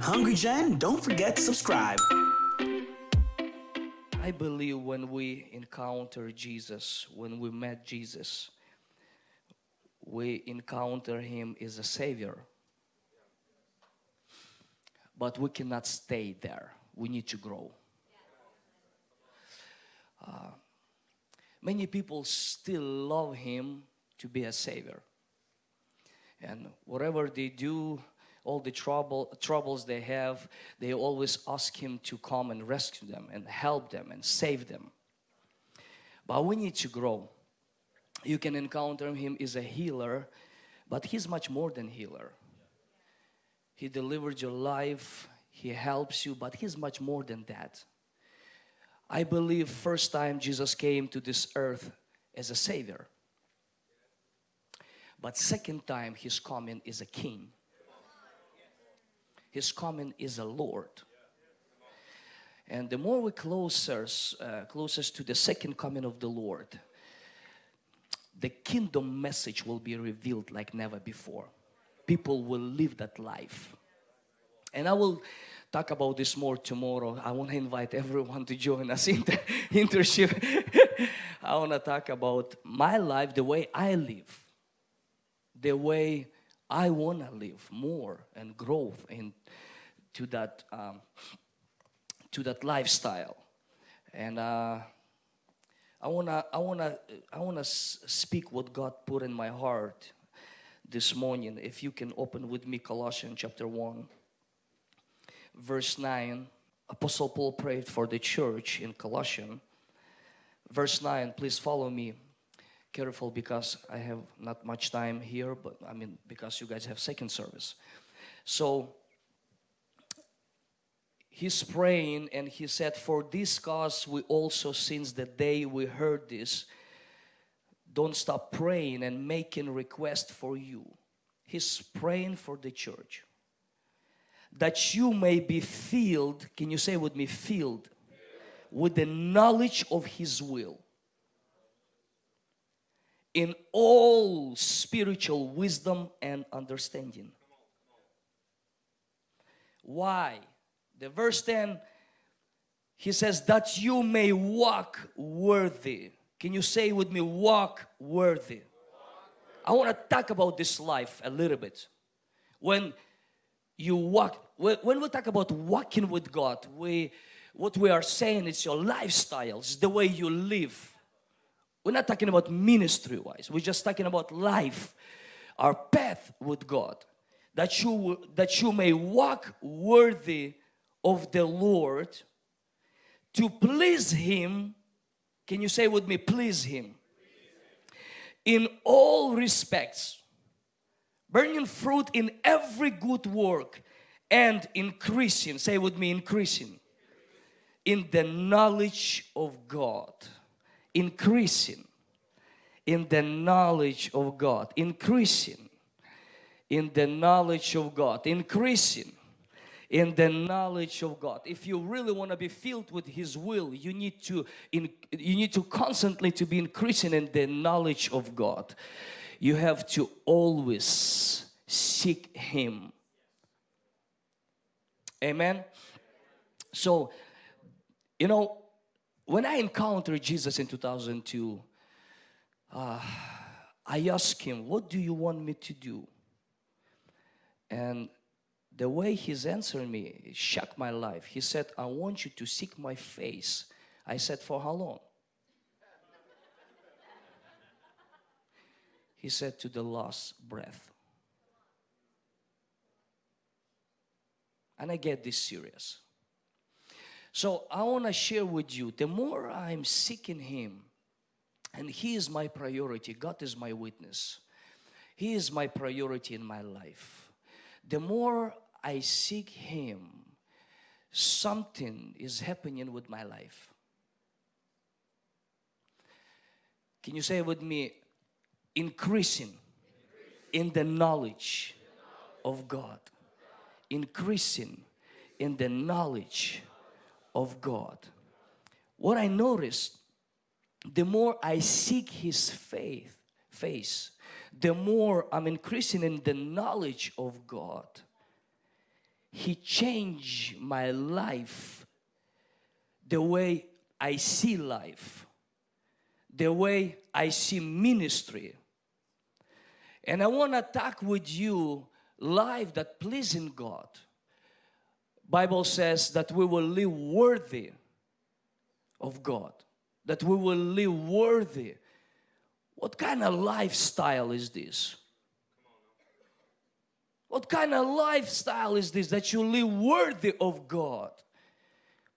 Hungry Gen, don't forget to subscribe. I believe when we encounter Jesus, when we met Jesus, we encounter Him as a Savior. But we cannot stay there. We need to grow. Uh, many people still love Him to be a Savior. And whatever they do, all the trouble troubles they have they always ask him to come and rescue them and help them and save them. But we need to grow. You can encounter him as a healer but he's much more than healer. He delivered your life he helps you but he's much more than that. I believe first time Jesus came to this earth as a savior but second time he's coming is a king his coming is a Lord. And the more we closer, uh, closest to the second coming of the Lord, the kingdom message will be revealed like never before. People will live that life. And I will talk about this more tomorrow. I want to invite everyone to join us in the internship. I want to talk about my life, the way I live, the way I want to live more and growth in to that um, to that lifestyle. And uh, I wanna I wanna I wanna speak what God put in my heart this morning. If you can open with me Colossians chapter 1 verse 9 Apostle Paul prayed for the church in Colossians. Verse 9 please follow me careful because I have not much time here but I mean because you guys have second service. So he's praying and he said for this cause we also since the day we heard this don't stop praying and making request for you. He's praying for the church. That you may be filled can you say with me filled? With the knowledge of his will in all spiritual wisdom and understanding why the verse 10, he says that you may walk worthy. Can you say with me, walk worthy? I want to talk about this life a little bit. When you walk, when we talk about walking with God, we, what we are saying is your lifestyle, it's the way you live. We're not talking about ministry wise, we're just talking about life, our path with God. That you, that you may walk worthy of the Lord to please Him. Can you say with me, please Him? In all respects, bearing fruit in every good work and increasing, say with me, increasing in the knowledge of God. Increasing in the knowledge of God. Increasing in the knowledge of God. Increasing in the knowledge of God. If you really want to be filled with His will, you need to in, you need to constantly to be increasing in the knowledge of God. You have to always seek Him. Amen. So, you know, when I encountered Jesus in 2002, uh, I asked Him, "What do you want me to do?" And the way he's answering me shocked my life. He said, I want you to seek my face. I said, for how long? He said, to the last breath. And I get this serious. So I want to share with you, the more I'm seeking Him, and He is my priority, God is my witness. He is my priority in my life. The more I seek Him, something is happening with my life. Can you say with me, increasing in the knowledge of God. Increasing in the knowledge of God. What I noticed, the more I seek His faith, face, the more I'm increasing in the knowledge of God He changed my life, the way I see life, the way I see ministry. And I want to talk with you life that pleasing God. Bible says that we will live worthy of God, that we will live worthy. What kind of lifestyle is this? What kind of lifestyle is this that you live worthy of God,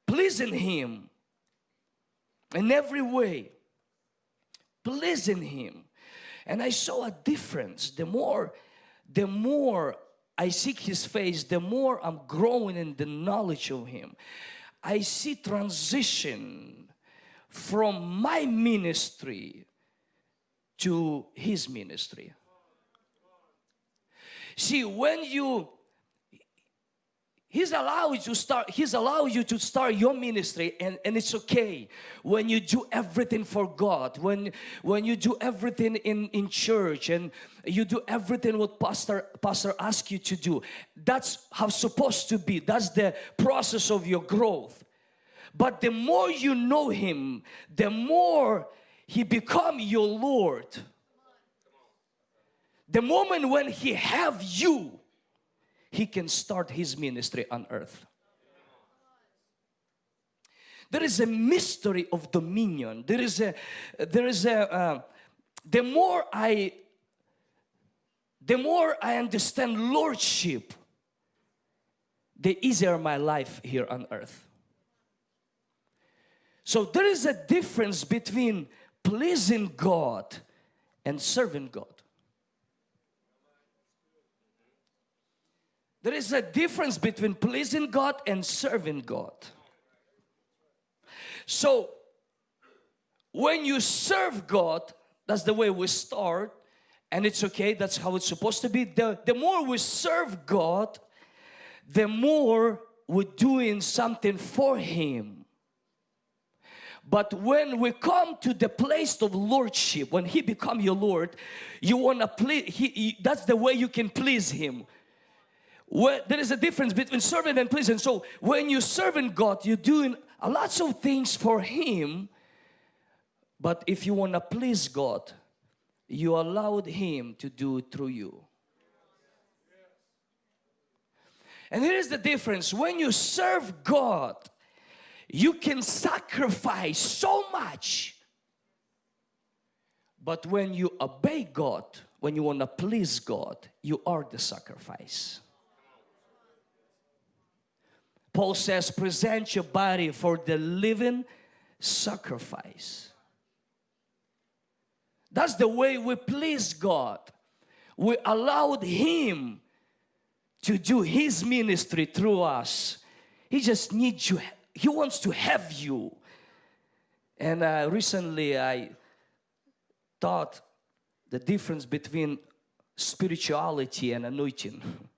pleasing Him in every way, pleasing Him? And I saw a difference. The more, the more I seek His face, the more I'm growing in the knowledge of Him. I see transition from my ministry to His ministry. See, when you He's allowed you to start, He's allowed you to start your ministry and, and it's okay when you do everything for God, when when you do everything in, in church and you do everything what Pastor Pastor asks you to do. That's how supposed to be. That's the process of your growth. But the more you know Him, the more He become your Lord the moment when he have you, he can start his ministry on earth. There is a mystery of dominion. There is a, there is a, uh, the more I, the more I understand lordship, the easier my life here on earth. So there is a difference between pleasing God and serving God. There is a difference between pleasing God and serving God. So, when you serve God, that's the way we start, and it's okay, that's how it's supposed to be. The, the more we serve God, the more we're doing something for Him. But when we come to the place of lordship, when He become your Lord, you want to please, he, that's the way you can please Him where there is a difference between serving and pleasing. So when you're serving God, you're doing a lots of things for Him. But if you want to please God, you allowed Him to do it through you. And here is the difference. When you serve God, you can sacrifice so much. But when you obey God, when you want to please God, you are the sacrifice. Paul says, present your body for the living sacrifice. That's the way we please God. We allowed Him to do His ministry through us. He just needs you. He wants to have you. And uh, recently I thought the difference between spirituality and anointing.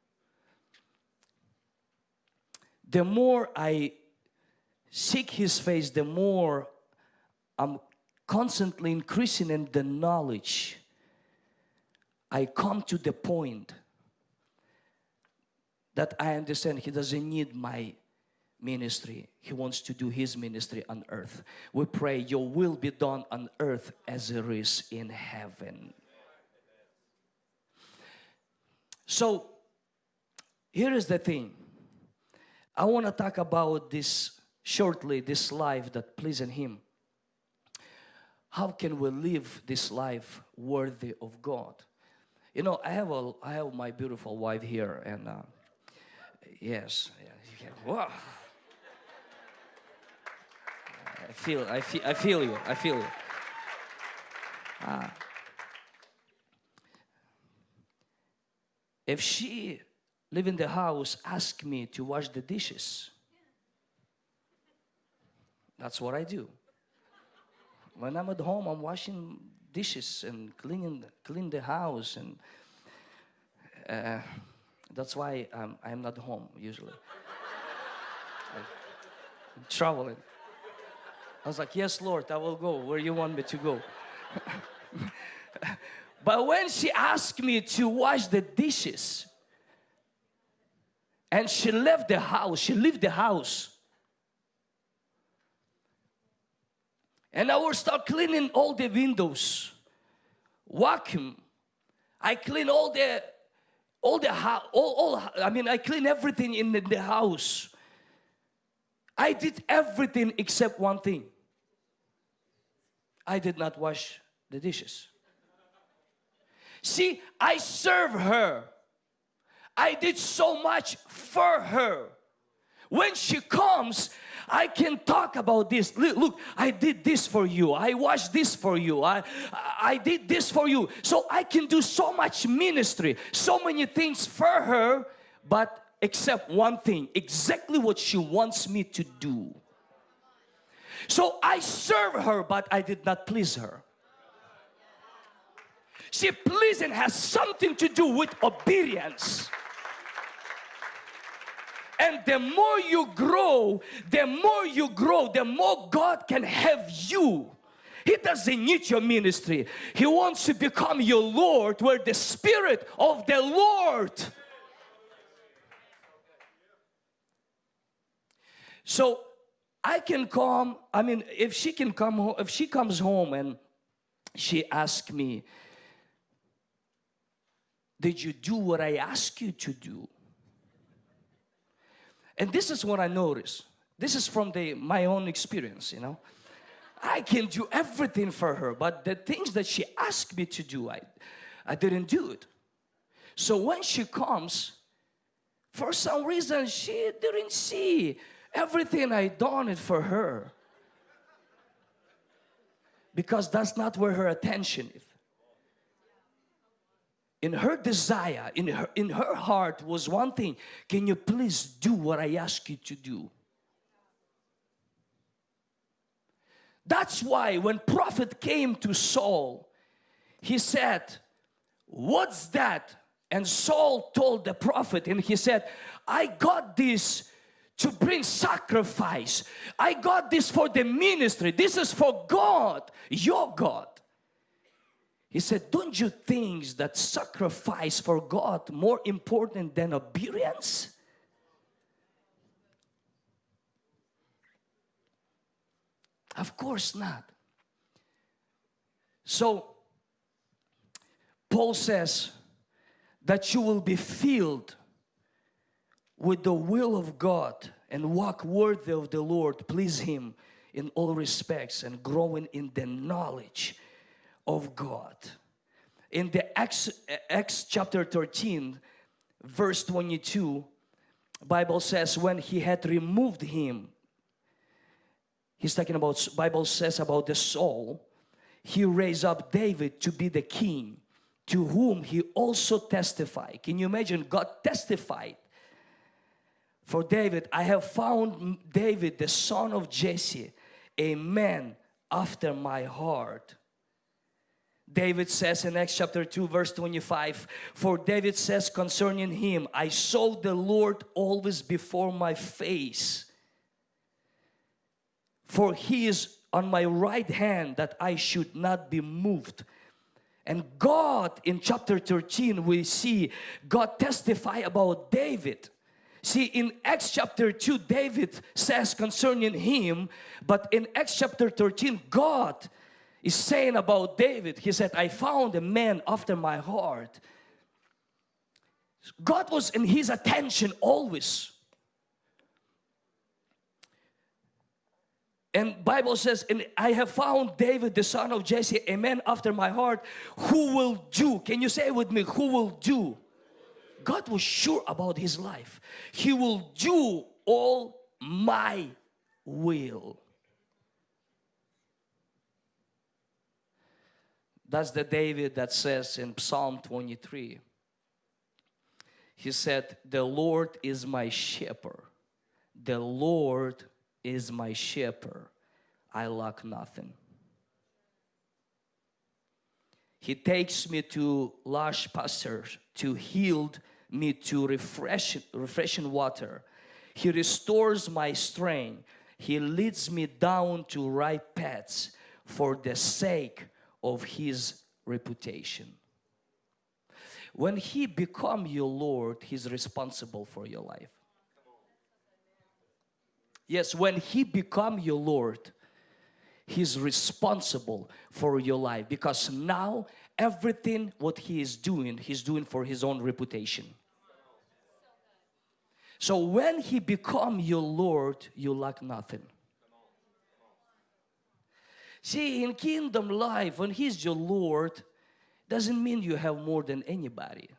the more I seek His face, the more I'm constantly increasing in the knowledge. I come to the point that I understand He doesn't need my ministry. He wants to do His ministry on earth. We pray, Your will be done on earth as it is in heaven. So, here is the thing I want to talk about this shortly, this life that pleasing Him. How can we live this life worthy of God? You know, I have a, I have my beautiful wife here, and uh, yes, yeah, wow. I feel, I feel, I feel you. I feel you. Uh, if she live in the house ask me to wash the dishes. That's what I do. When I'm at home, I'm washing dishes and cleaning clean the house, and uh, that's why I'm, I'm not home usually. I'm traveling. I was like, Yes, Lord, I will go where you want me to go. but when she asked me to wash the dishes, and she left the house. She left the house. And I will start cleaning all the windows, vacuum. I clean all the, all the house, all, all, I mean, I clean everything in the, the house. I did everything except one thing. I did not wash the dishes. See, I serve her. I did so much for her. When she comes, I can talk about this. Look, I did this for you. I watched this for you. I, I did this for you. So I can do so much ministry, so many things for her, but except one thing, exactly what she wants me to do. So I serve her, but I did not please her. See, pleasing has something to do with obedience. And the more you grow, the more you grow, the more God can have you. He doesn't need your ministry. He wants to become your Lord where the Spirit of the Lord. So I can come, I mean, if she can come home, if she comes home and she asks me, did you do what I asked you to do? And this is what I notice. This is from the my own experience, you know. I can do everything for her, but the things that she asked me to do, I, I didn't do it. So when she comes, for some reason she didn't see everything I done it for her. Because that's not where her attention is in her desire, in her, in her heart was one thing. Can you please do what I ask you to do? That's why when prophet came to Saul, he said, what's that? And Saul told the prophet and he said, I got this to bring sacrifice. I got this for the ministry. This is for God, your God. He said, don't you think that sacrifice for God more important than obedience? Of course not. So, Paul says that you will be filled with the will of God and walk worthy of the Lord, please Him in all respects and growing in the knowledge of God. In the Acts, Acts chapter 13, verse 22, Bible says when he had removed him, he's talking about, Bible says about the Saul he raised up David to be the king to whom he also testified. Can you imagine God testified for David, I have found David the son of Jesse, a man after my heart David says in Acts chapter 2 verse 25 for David says concerning him I saw the Lord always before my face. For he is on my right hand that I should not be moved. And God in chapter 13 we see God testify about David. See in Acts chapter 2 David says concerning him but in Acts chapter 13 God is saying about David. He said, I found a man after my heart. God was in his attention always. And Bible says, and I have found David, the son of Jesse, a man after my heart, who will do. Can you say with me, who will do? God was sure about his life. He will do all my will. That's the David that says in Psalm 23. He said, the Lord is my shepherd. The Lord is my shepherd. I lack nothing. He takes me to lush pastures, to heal me to refresh, refreshing water. He restores my strength. He leads me down to right paths for the sake of his reputation. When he become your Lord, he's responsible for your life. Yes, when He become your Lord, He's responsible for your life because now everything what He is doing, He's doing for His own reputation. So when He become your Lord, you lack nothing. See, in kingdom life, when He's your Lord, doesn't mean you have more than anybody.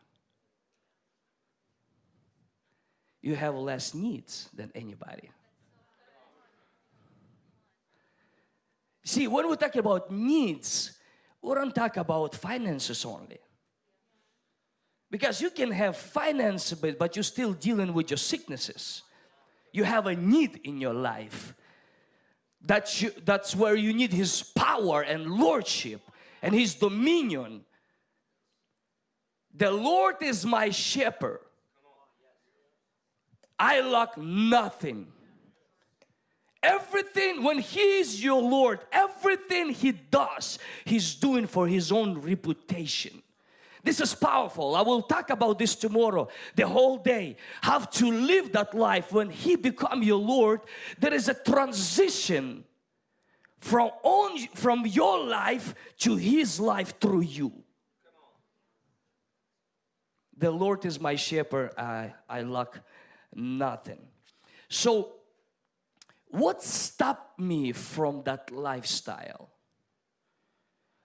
You have less needs than anybody. See, when we talk about needs, we don't talk about finances only. Because you can have finance, but, but you're still dealing with your sicknesses. You have a need in your life. That you, that's where you need His power and lordship and His dominion. The Lord is my shepherd. I lack nothing. Everything, when He is your Lord, everything He does, He's doing for His own reputation. This is powerful. I will talk about this tomorrow, the whole day. How to live that life when He become your Lord. There is a transition from, on, from your life to His life through you. The Lord is my shepherd, I, I lack nothing. So what stopped me from that lifestyle?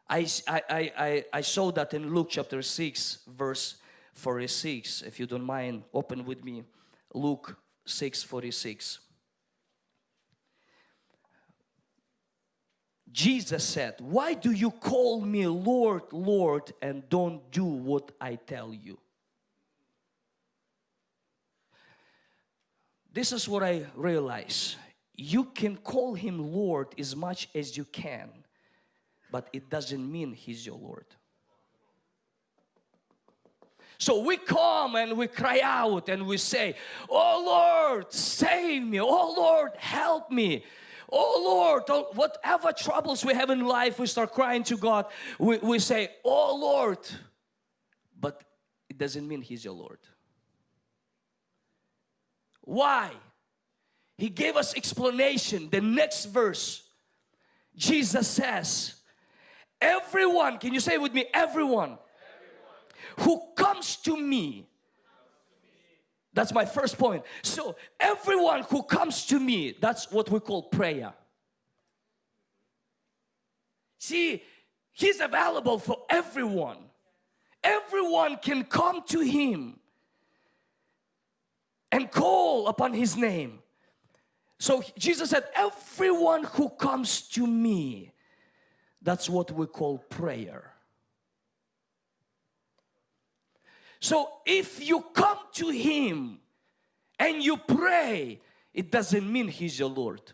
I, I, I, I saw that in Luke chapter 6 verse 46 if you don't mind open with me Luke 6 46 Jesus said why do you call me Lord Lord and don't do what I tell you? This is what I realize. You can call him Lord as much as you can, but it doesn't mean he's your Lord. So we come and we cry out and we say, Oh Lord, save me. Oh Lord, help me. Oh Lord, whatever troubles we have in life, we start crying to God. We, we say, Oh Lord. But it doesn't mean He's your Lord. Why? He gave us explanation. The next verse, Jesus says, everyone, can you say with me, everyone, everyone. who comes to me, that's my first point. So everyone who comes to me, that's what we call prayer. See, He's available for everyone. Everyone can come to Him and call upon His name. So Jesus said, everyone who comes to me, that's what we call prayer. So if you come to Him and you pray, it doesn't mean He's your Lord.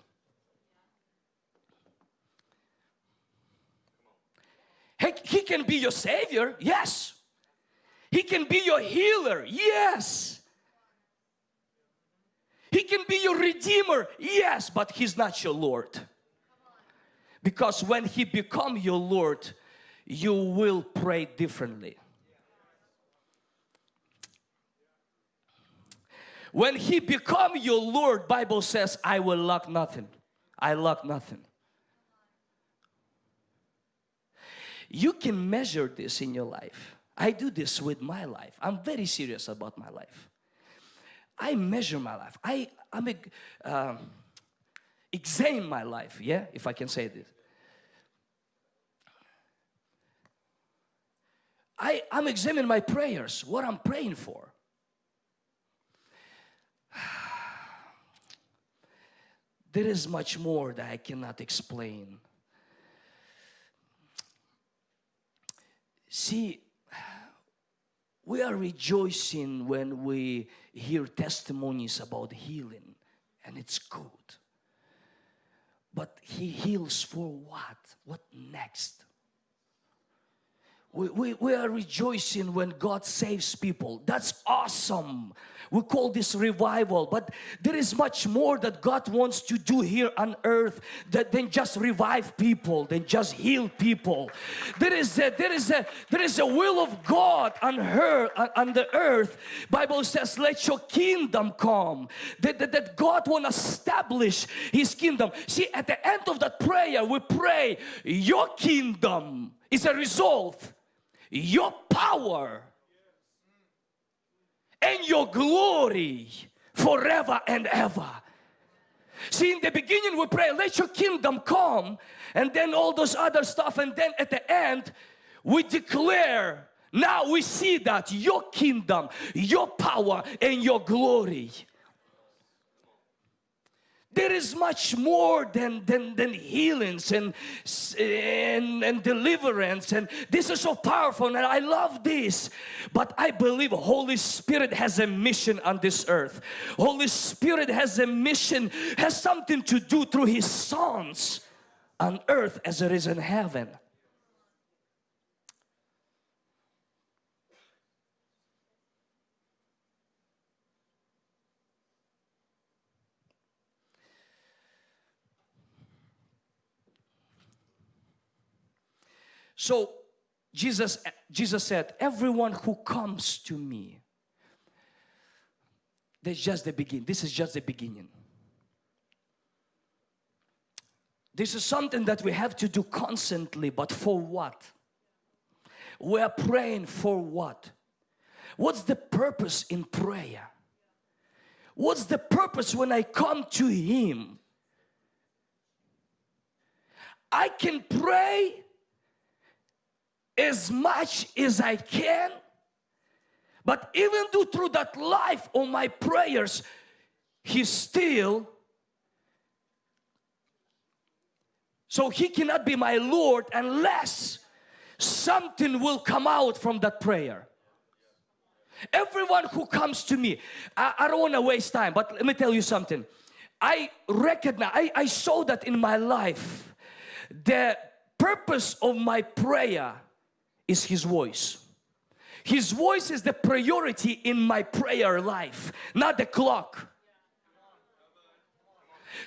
He, can be your Savior, yes. He can be your healer, yes. He can be your redeemer, yes, but He's not your Lord. Because when He become your Lord, you will pray differently. When He become your Lord, Bible says, I will lack nothing. I lack nothing. You can measure this in your life. I do this with my life. I'm very serious about my life. I measure my life. I I'm a, um, examine my life. Yeah, if I can say this. I I'm examining my prayers. What I'm praying for. There is much more that I cannot explain. See, we are rejoicing when we hear testimonies about healing and it's good. But He heals for what? What next? We, we, we are rejoicing when God saves people. That's awesome. We call this revival, but there is much more that God wants to do here on earth that, than just revive people, than just heal people. There is a, there is a, there is a will of God on her on the earth. Bible says, "Let your kingdom come." That, that, that God want to establish His kingdom. See, at the end of that prayer, we pray, "Your kingdom." is a result your power and your glory forever and ever. See, in the beginning we pray, let your kingdom come, and then all those other stuff, and then at the end we declare, now we see that your kingdom, your power, and your glory there is much more than, than, than healings and, and, and deliverance. And this is so powerful and I love this. But I believe Holy Spirit has a mission on this earth. Holy Spirit has a mission has something to do through his sons on earth as it is in heaven So Jesus, Jesus said, everyone who comes to me, that's just the beginning. This is just the beginning. This is something that we have to do constantly, but for what? We are praying for what? What's the purpose in prayer? What's the purpose when I come to Him? I can pray as much as I can. But even though through that life of my prayers, He still, so He cannot be my Lord unless something will come out from that prayer. Everyone who comes to me, I, I don't want to waste time, but let me tell you something. I recognize, I, I saw that in my life. The purpose of my prayer is His voice. His voice is the priority in my prayer life, not the clock.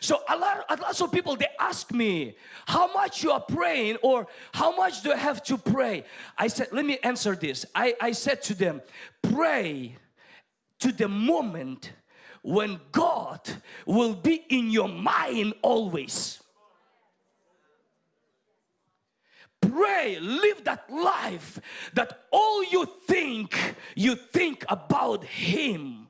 So a lot, a lot of people they ask me how much you are praying or how much do I have to pray I said let me answer this I, I said to them pray to the moment when God will be in your mind always pray, live that life that all you think, you think about Him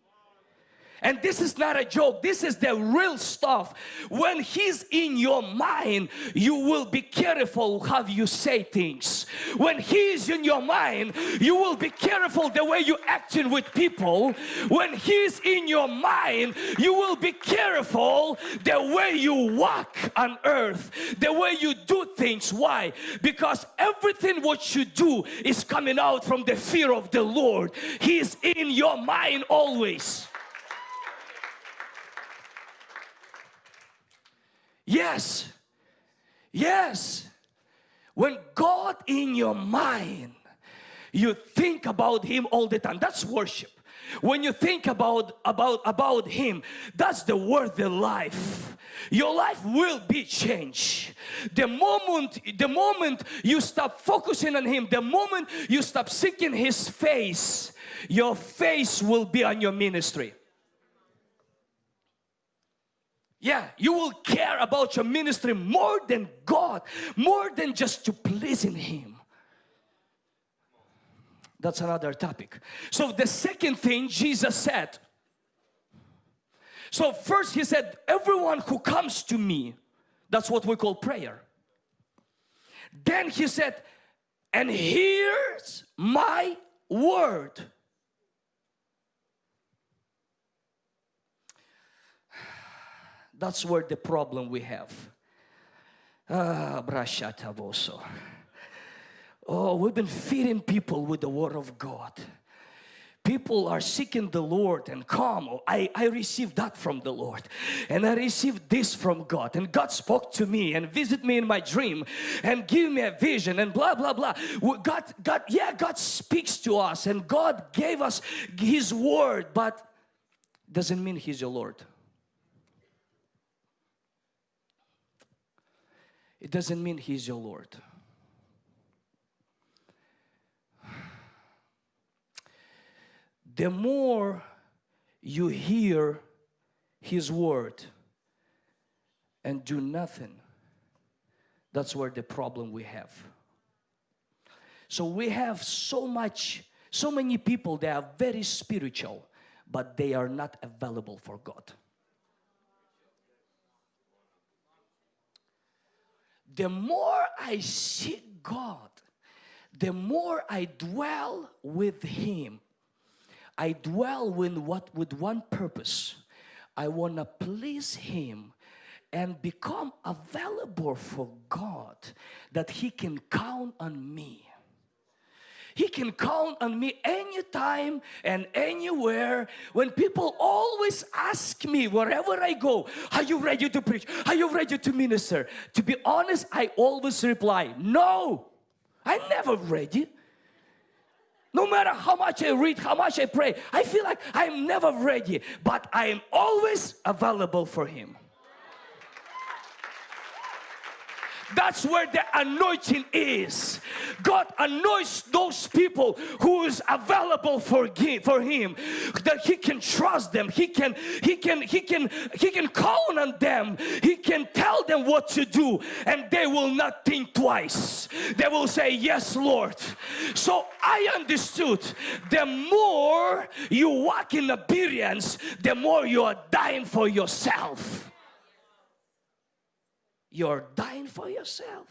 and this is not a joke. This is the real stuff. When he's in your mind you will be careful how you say things. When he's in your mind you will be careful the way you acting with people. When he's in your mind you will be careful the way you walk on earth the way you do things. Why? Because everything what you do is coming out from the fear of the Lord. He's in your mind always Yes. Yes. When God in your mind, you think about Him all the time. That's worship. When you think about about about Him, that's the worthy life. Your life will be changed. The moment the moment you stop focusing on Him, the moment you stop seeking His face, your face will be on your ministry. Yeah, you will care about your ministry more than God, more than just to pleasing Him. That's another topic. So the second thing Jesus said, so first He said, everyone who comes to me, that's what we call prayer. Then He said, and hears my word. That's where the problem we have. Ah, Oh, we've been feeding people with the Word of God. people are seeking the Lord and come, oh, I, I received that from the Lord and I received this from God and God spoke to me and visit me in my dream and give me a vision and blah blah blah. God, God, yeah, God speaks to us and God gave us His word, but doesn't mean He's your Lord. It doesn't mean He's your Lord. the more you hear His word and do nothing, that's where the problem we have. So we have so much, so many people that are very spiritual, but they are not available for God. The more I seek God, the more I dwell with Him, I dwell with what with one purpose. I want to please Him and become available for God that He can count on me. He can count on me anytime and anywhere. When people always ask me wherever I go, are you ready to preach? Are you ready to minister? To be honest, I always reply, no, I'm never ready. No matter how much I read, how much I pray, I feel like I'm never ready, but I am always available for Him. That's where the anointing is. God anoints those people who is available for for him that he can trust them. He can he can he can he can count on them. He can tell them what to do and they will not think twice. They will say yes, Lord. So I understood the more you walk in obedience, the more you are dying for yourself you're dying for yourself.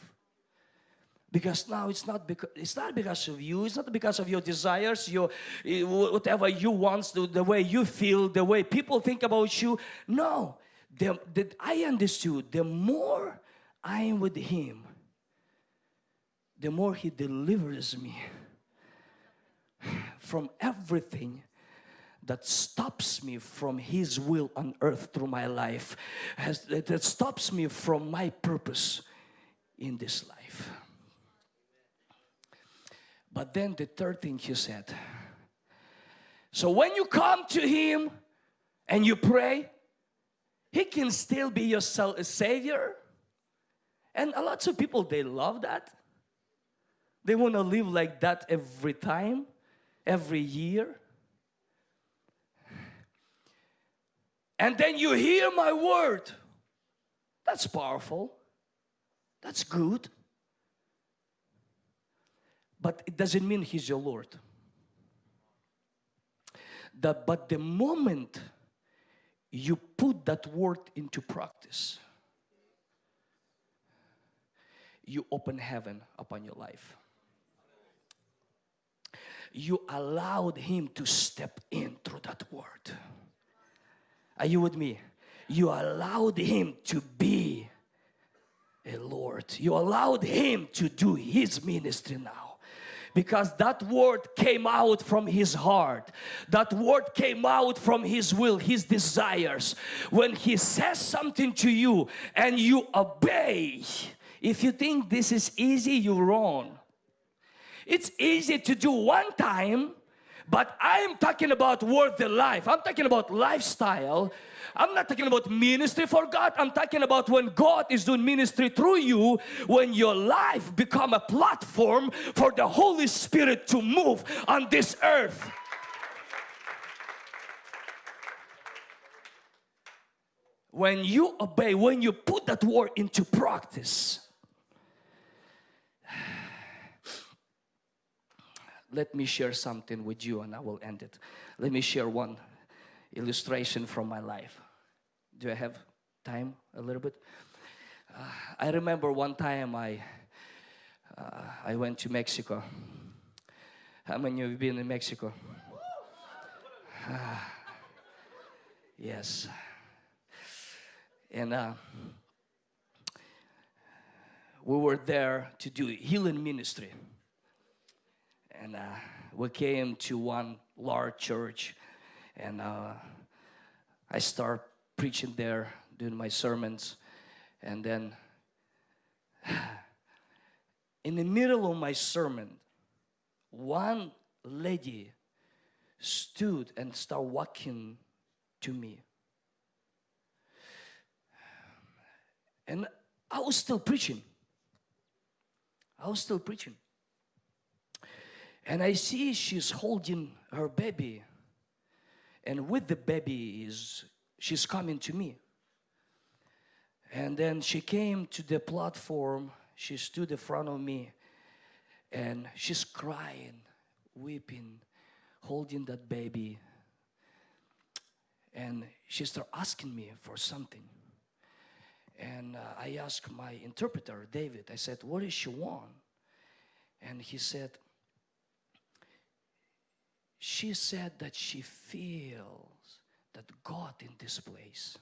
Because now it's not because it's not because of you it's not because of your desires your eh, whatever you want the, the way you feel the way people think about you. No the, the, I understood the more I am with him the more he delivers me from everything that stops me from His will on earth through my life, has, that stops me from my purpose in this life. But then the third thing He said, so when you come to Him and you pray, He can still be your Savior. And a lot of people, they love that. They want to live like that every time, every year. And then you hear my word. That's powerful. That's good. But it doesn't mean He's your Lord. The, but the moment you put that word into practice, you open heaven upon your life. You allowed Him to step in through that word. Are you with me? You allowed Him to be a Lord. You allowed Him to do His ministry now because that word came out from his heart that word came out from his will his desires when he says something to you and you obey if you think this is easy you're wrong it's easy to do one time but I'm talking about worthy life. I'm talking about lifestyle. I'm not talking about ministry for God. I'm talking about when God is doing ministry through you, when your life become a platform for the Holy Spirit to move on this earth. When you obey, when you put that word into practice, let me share something with you and I will end it. Let me share one illustration from my life. Do I have time a little bit? Uh, I remember one time I uh, I went to Mexico. How many of you have been in Mexico? Uh, yes. And uh, we were there to do healing ministry and uh, we came to one large church, and uh, I start preaching there, doing my sermons, and then in the middle of my sermon, one lady stood and started walking to me. And I was still preaching. I was still preaching. And I see she's holding her baby. And with the baby is she's coming to me. And then she came to the platform. She stood in front of me and she's crying, weeping, holding that baby. And she started asking me for something. And uh, I asked my interpreter, David, I said, What does she want? And he said, She said that she feels that God in this place.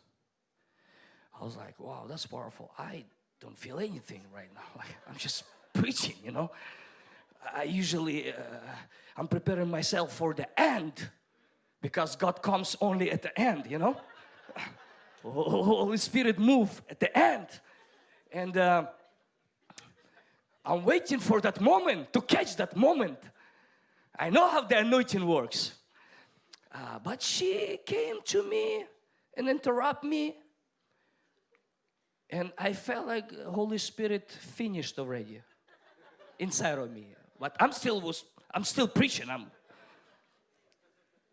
I was like, Wow, that's powerful. I don't feel anything right now. Like, I'm just preaching, you know. I usually, uh, I'm preparing myself for the end because God comes only at the end, you know. Holy Spirit move at the end. And uh, I'm waiting for that moment to catch that moment. I know how the anointing works. Uh, but she came to me and interrupt me. And I felt like Holy Spirit finished already inside of me. But I'm still was I'm still preaching. I'm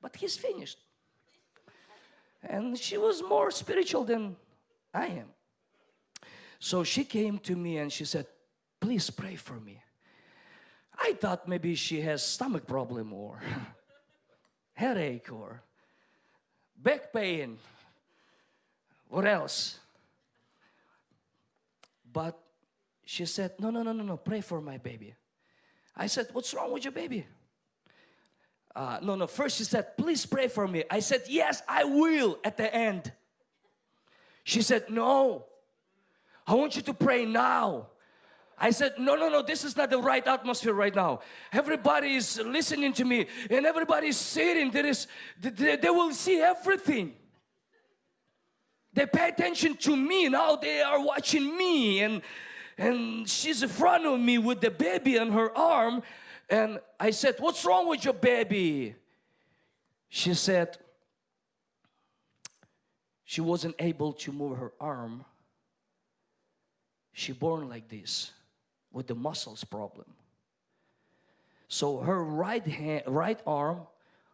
but he's finished. And she was more spiritual than I am. So she came to me and she said, please pray for me. I thought maybe she has stomach problem or headache or back pain. What else? But she said, no, no, no, no, no, pray for my baby. I said, what's wrong with your baby? Uh, no, no, first she said, please pray for me. I said, yes, I will at the end. She said, no, I want you to pray now. I said, no, no, no, this is not the right atmosphere right now. Everybody is listening to me and everybody is sitting. There is, they, they will see everything. They pay attention to me. Now they are watching me and, and she's in front of me with the baby on her arm and I said, what's wrong with your baby? She said, she wasn't able to move her arm. She born like this with the muscles problem. So her right hand, right arm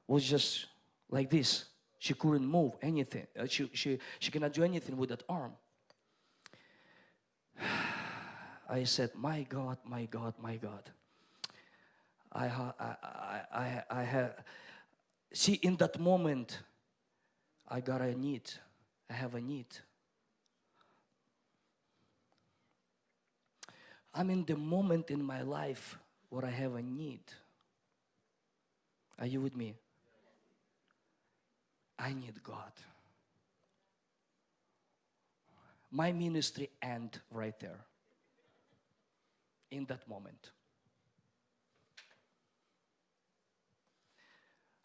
was just like this. She couldn't move anything. Uh, she, she, she cannot do anything with that arm. I said, my God, my God, my God. I, I, I, I, have, see in that moment, I got a need. I have a need. I'm in the moment in my life where I have a need. Are you with me? I need God. My ministry end right there. In that moment.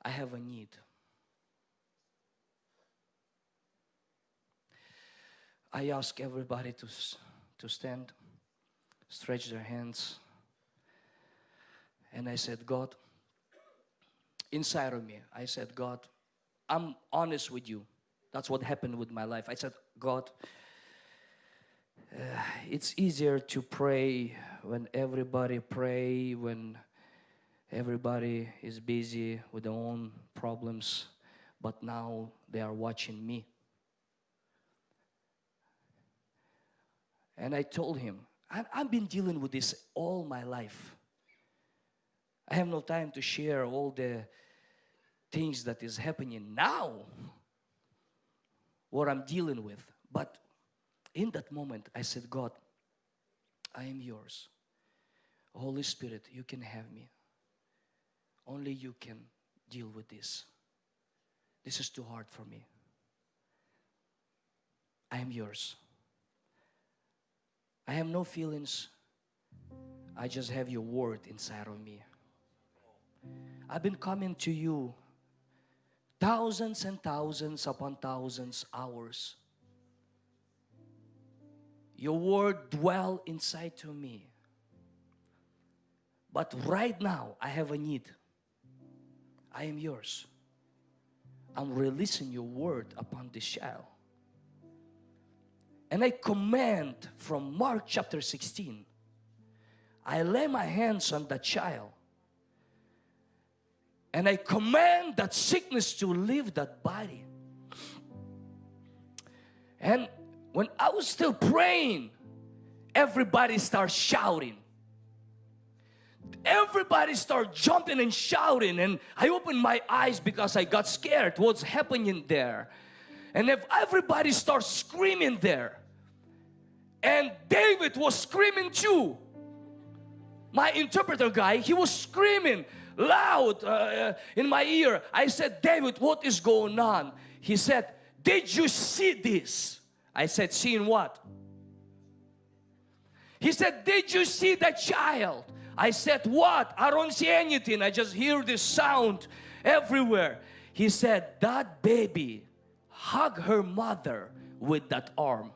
I have a need. I ask everybody to, to stand, stretch their hands. And I said, God, inside of me, I said, God, I'm honest with you. That's what happened with my life. I said, God, uh, it's easier to pray when everybody pray, when Everybody is busy with their own problems, but now they are watching me. And I told him, I've been dealing with this all my life. I have no time to share all the things that is happening now, what I'm dealing with. But in that moment, I said, God, I am yours. Holy Spirit, you can have me. Only you can deal with this. This is too hard for me. I am yours. I have no feelings. I just have your word inside of me. I've been coming to you thousands and thousands upon thousands hours. Your word dwell inside to me. But right now, I have a need. I am yours. I'm releasing your word upon this child. And I command from Mark chapter 16, I lay my hands on that child and I command that sickness to leave that body. And when I was still praying, everybody starts shouting. Everybody started jumping and shouting and I opened my eyes because I got scared what's happening there. And if everybody starts screaming there and David was screaming too. My interpreter guy, he was screaming loud uh, in my ear. I said, David, what is going on? He said, did you see this? I said, seeing what? He said, did you see that child? I said, what? I don't see anything. I just hear this sound everywhere. He said, that baby hug her mother with that arm.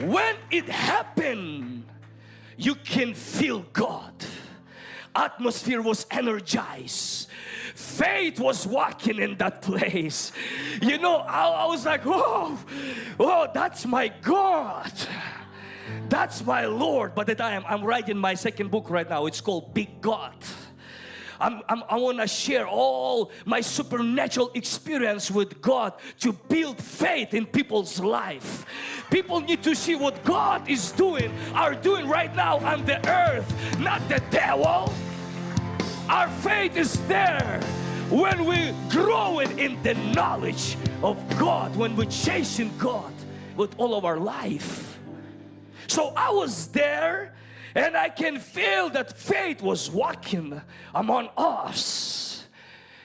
When it happened, you can feel God. Atmosphere was energized. Faith was walking in that place. You know, I, I was like, oh, oh, that's my God. That's my Lord. But that I am, I'm writing my second book right now. It's called Big God. I'm, I'm, i want to share all my supernatural experience with God to build faith in people's life. People need to see what God is doing, are doing right now on the earth, not the devil. Our faith is there when we grow it in the knowledge of God, when we're chasing God with all of our life. So I was there and I can feel that faith was walking among us.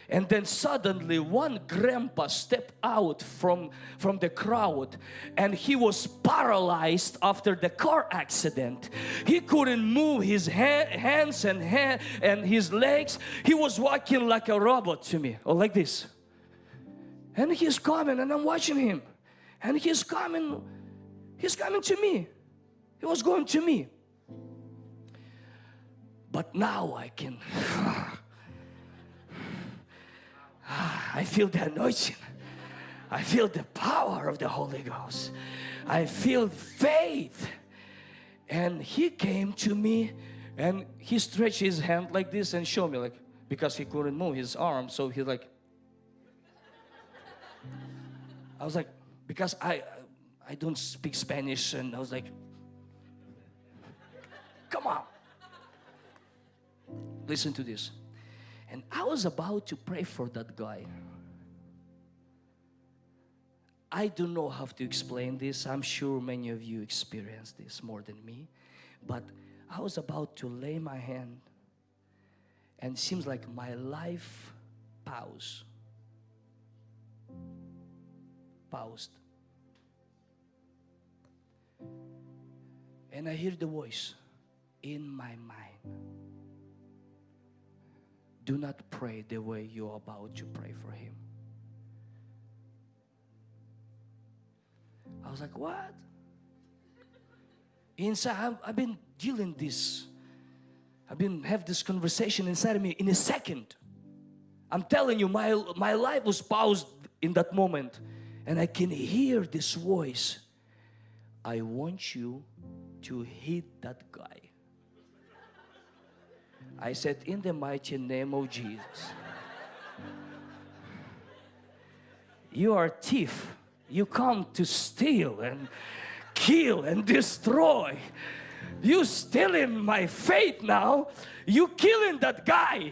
And then suddenly one grandpa stepped out from, from the crowd and he was paralyzed after the car accident. He couldn't move his ha hands and, ha and his legs. He was walking like a robot to me or like this. And he's coming and I'm watching him. And he's coming, he's coming to me. He was going to me. But now I can, I feel the anointing. I feel the power of the Holy Ghost. I feel faith. And he came to me and he stretched his hand like this and showed me like, because he couldn't move his arm. So he like, I was like, because I, I don't speak Spanish and I was like, come on. Listen to this. And I was about to pray for that guy. I don't know how to explain this. I'm sure many of you experience this more than me. But I was about to lay my hand and seems like my life paused. Paused. And I hear the voice in my mind do not pray the way you're about to pray for him. I was like, what? Inside, I've, been dealing this. I've been have this conversation inside of me in a second. I'm telling you, my, my life was paused in that moment. And I can hear this voice. I want you to hit that guy. I said, in the mighty name of Jesus. You are a thief. You come to steal and kill and destroy. You stealing my faith now. You killing that guy.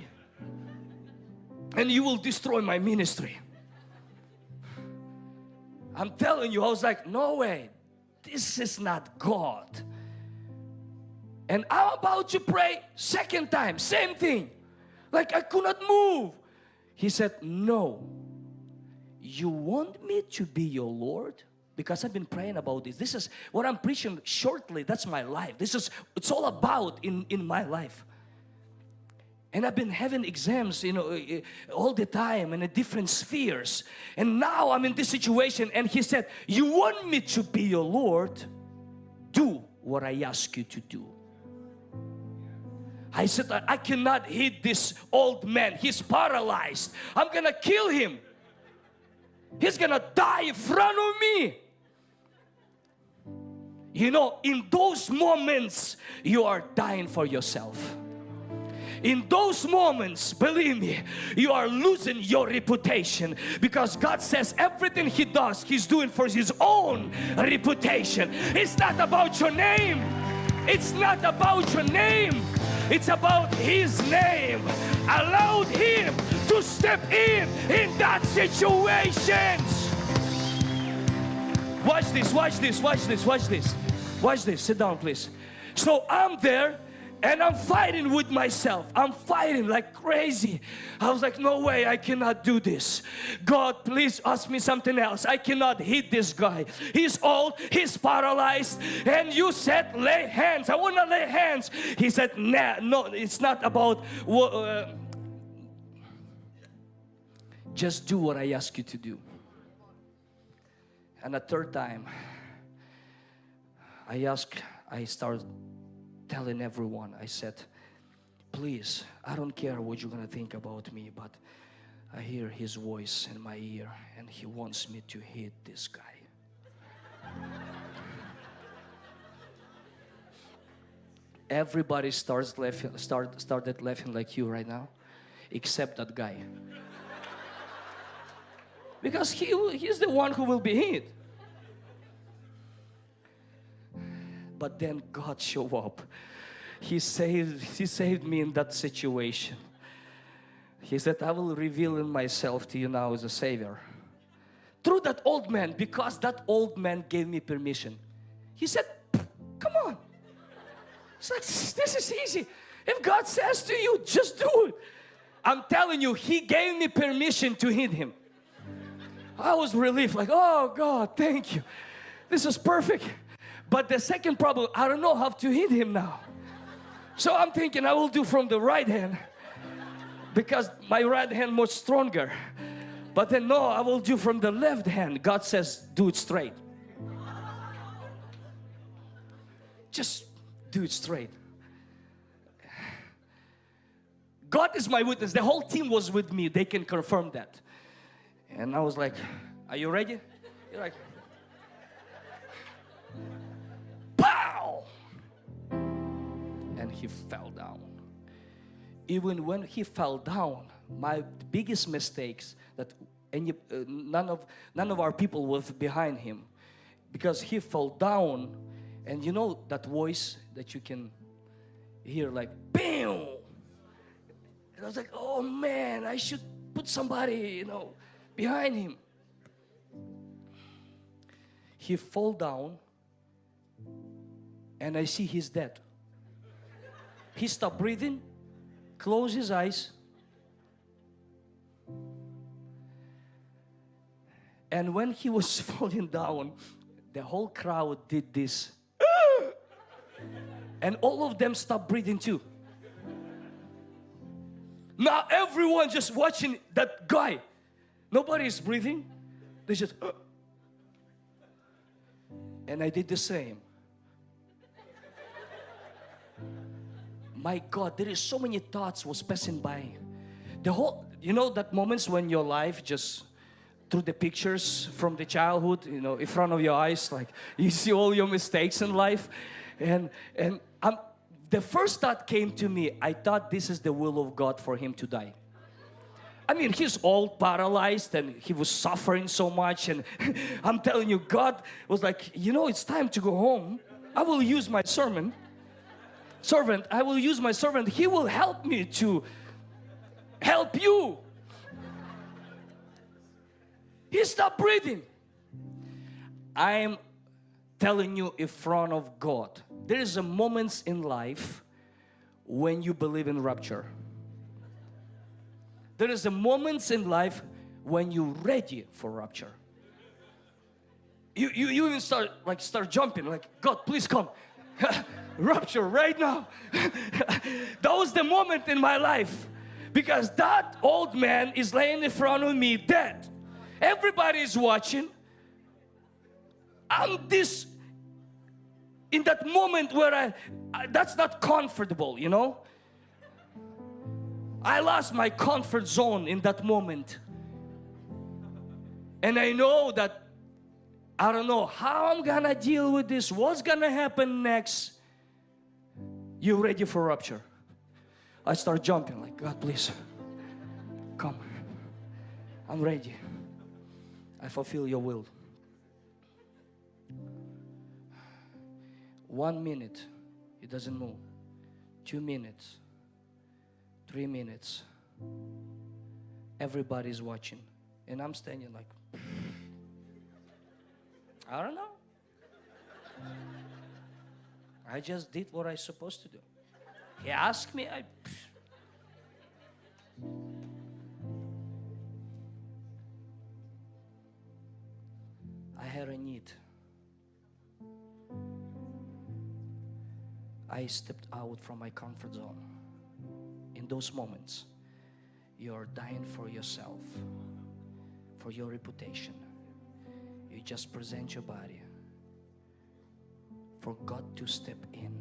And you will destroy my ministry. I'm telling you, I was like, no way. This is not God. And I'm about to pray second time, same thing. Like I could not move. He said, no. You want me to be your Lord? because I've been praying about this. This is what I'm preaching shortly. That's my life. This is it's all about in in my life. And I've been having exams, you know, eh, all the time in a different spheres. And now I'm in this situation and he said, you want me to be your Lord? Do what I ask you to do. I said, I cannot hit this old man. He's paralyzed. I'm gonna kill him. He's gonna die in front of me. You know, in those moments, you are dying for yourself. In those moments, believe me, you are losing your reputation because God says everything He does, He's doing for His own reputation. It's not about your name. It's not about your name. It's about His name. Allowed Him to step in in that situation. Watch this, watch this, watch this, watch this. Watch this, sit down please. So I'm there and I'm fighting with myself. I'm fighting like crazy. I was like, no way, I cannot do this. God, please ask me something else. I cannot hit this guy. He's old, he's paralyzed, and you said lay hands. I want to lay hands. He said, nah, no, it's not about. Uh, just do what I ask you to do. And a third time, I ask, I start telling everyone, I said, please, I don't care what you're gonna think about me, but I hear his voice in my ear and he wants me to hit this guy. Everybody starts laughing, start, started laughing like you right now, except that guy. because he, he's the one who will be hit. But then God showed up. He saved, he saved me in that situation. He said, I will reveal myself to you now as a Savior. Through that old man, because that old man gave me permission. He said, come on. Like, this is easy. If God says to you, just do it. I'm telling you, He gave me permission to hit him. I was relieved, like, oh God, thank you. This is perfect. But the second problem, I don't know how to hit him now. So I'm thinking I will do from the right hand because my right hand was stronger. But then no, I will do from the left hand. God says do it straight. Just do it straight. God is my witness. The whole team was with me. They can confirm that. And I was like, are you ready? You're like, he fell down. Even when he fell down, my biggest mistakes that any, uh, none of none of our people was behind him. Because he fell down and you know that voice that you can hear like BAM! And I was like oh man I should put somebody you know behind him. He fall down and I see he's dead he stopped breathing, closed his eyes, and when he was falling down, the whole crowd did this. and all of them stopped breathing too. Now everyone just watching that guy. Nobody is breathing. They just and I did the same. My God, there is so many thoughts was passing by. The whole, you know that moments when your life just through the pictures from the childhood, you know, in front of your eyes, like you see all your mistakes in life. And, and I'm, the first thought came to me, I thought this is the will of God for him to die. I mean, he's all paralyzed and he was suffering so much. And I'm telling you, God was like, you know, it's time to go home. I will use my sermon servant, I will use my servant. He will help me to help you. He stopped breathing. I'm telling you in front of God, there is a moments in life when you believe in rapture. There is a moments in life when you're ready for rapture. you, you, you even start like start jumping like God please come rupture right now. That was the moment in my life. Because that old man is laying in front of me dead. Everybody is watching. I'm this in that moment where I, I that's not comfortable you know? I lost my comfort zone in that moment. And I know that I don't know how I'm gonna deal with this, what's gonna happen next. You ready for rupture? I start jumping like, God please, come. I'm ready. I fulfill your will. One minute, it doesn't move. Two minutes, three minutes. Everybody's watching. And I'm standing like, I don't know. I just did what I supposed to do. He asked me, I. I had a need. I stepped out from my comfort zone. In those moments, you're dying for yourself, for your reputation, you just present your body for God to step in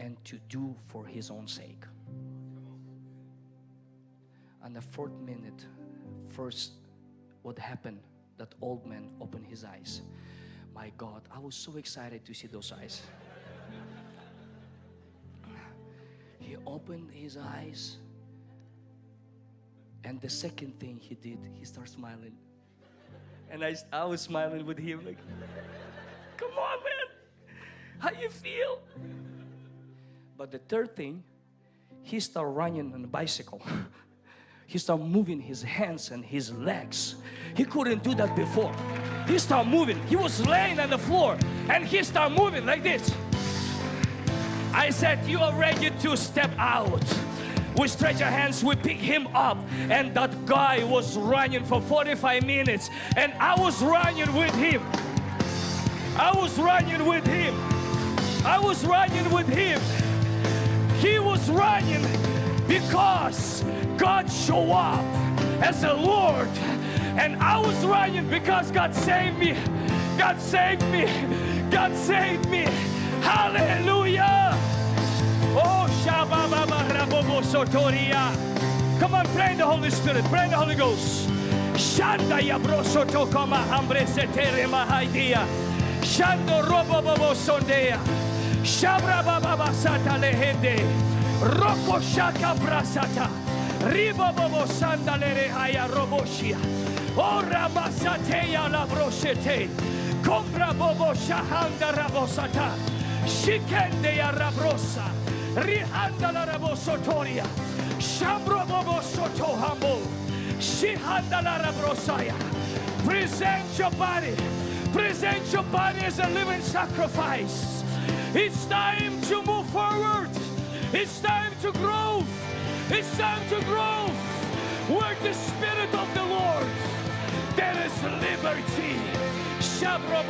and to do for His own sake. And the fourth minute, first, what happened? That old man opened his eyes. My God, I was so excited to see those eyes. he opened his eyes, and the second thing he did, he started smiling. And I, I was smiling with him like, come on man, how you feel? But the third thing, he started running on a bicycle. he started moving his hands and his legs. He couldn't do that before. He started moving. He was laying on the floor and he started moving like this. I said, you are ready to step out we stretch our hands we pick him up and that guy was running for 45 minutes and I was running with him I was running with him I was running with him. He was running because God showed up as a Lord. And I was running because God saved me. God saved me. God saved me. Hallelujah. Oh Come on, pray in the Holy Spirit, pray in the Holy Ghost. Shanda ya broso tokoma hambre setere mahaidia. Shando robo bobo sondea. Shabra baba basata lehende. Roko shaka brasata. Ribo bobo sandalere haya roboshia. Ora basateya la broshete. Compra bobo shahanda rabosata. Shikende rabrosa. Rihanda la rabosotoria. Shambro bobo soto humble. Shihanda la rabrosaya. Present your body. Present your body as a living sacrifice. It's time to move forward. It's time to grow. It's time to grow. Where the Spirit of the Lord, there is liberty. Shabro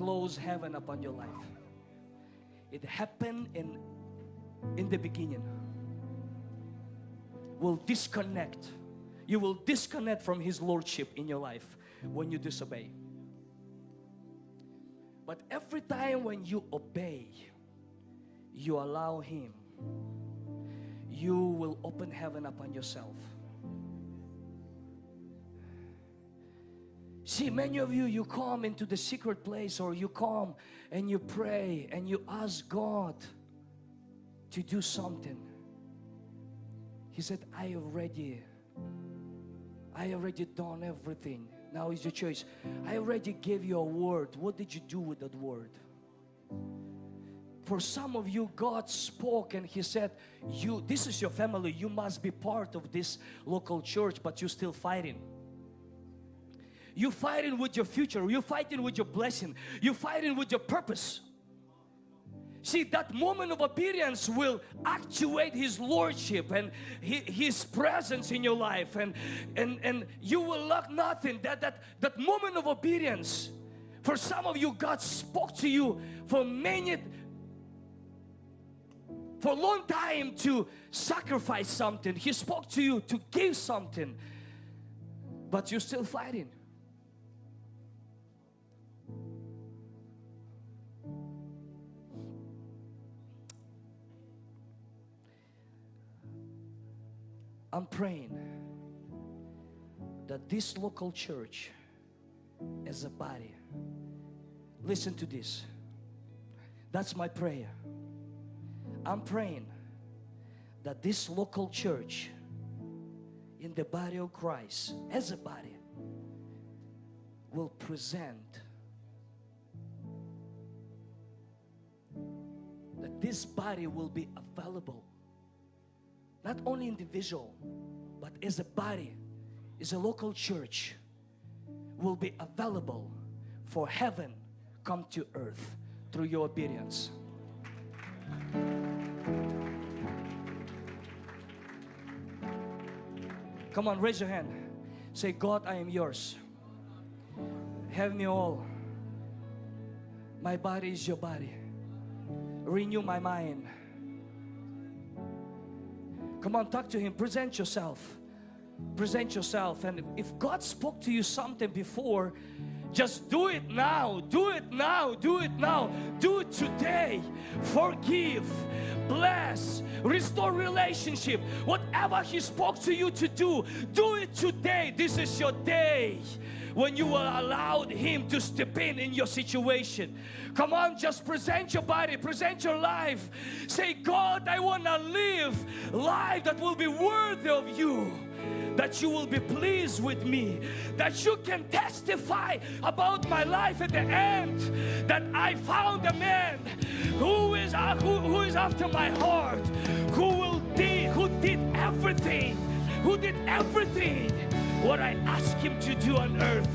close heaven upon your life. It happened in in the beginning. Will disconnect. You will disconnect from His Lordship in your life when you disobey. But every time when you obey, you allow Him, you will open heaven upon yourself. See, many of you, you come into the secret place or you come and you pray and you ask God to do something. He said, I already, I already done everything. Now is your choice. I already gave you a word. What did you do with that word? For some of you, God spoke and He said, "You, this is your family. You must be part of this local church, but you're still fighting." You're fighting with your future. You're fighting with your blessing. You're fighting with your purpose. See, that moment of obedience will actuate His Lordship and His presence in your life and, and, and you will lack nothing. That, that, that moment of obedience, for some of you, God spoke to you for many, for a long time to sacrifice something. He spoke to you to give something, but you're still fighting. I'm praying that this local church as a body, listen to this. That's my prayer. I'm praying that this local church in the body of Christ as a body will present that this body will be available not only individual but as a body as a local church will be available for heaven come to earth through your obedience. Come on raise your hand. Say God I am yours. Have me all. My body is your body. Renew my mind Come on, talk to Him. Present yourself. Present yourself. And if God spoke to you something before, just do it now. Do it now. Do it now. Do it today. Forgive, bless, restore relationship. Whatever He spoke to you to do, do it today. This is your day when you will allow Him to step in in your situation. Come on, just present your body, present your life. Say, God, I want to live life that will be worthy of you that you will be pleased with me that you can testify about my life at the end that I found a man who is uh, who, who is after my heart who will did who did everything who did everything what I ask him to do on earth.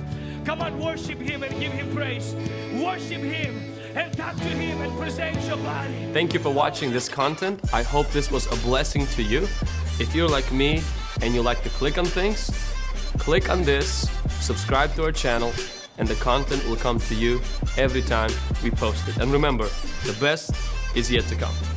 Come on, worship him and give him praise. Worship him and talk to him and present your body. Thank you for watching this content. I hope this was a blessing to you. If you're like me and you like to click on things, click on this, subscribe to our channel, and the content will come to you every time we post it. And remember, the best is yet to come.